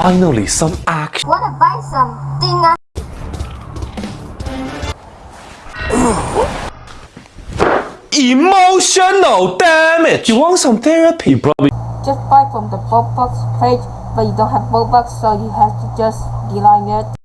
Finally, some action. Wanna buy something? thing? Emotional damage. You want some therapy? Probably Just buy from the Bobbox page, but you don't have Bobbox, so you have to just decline it.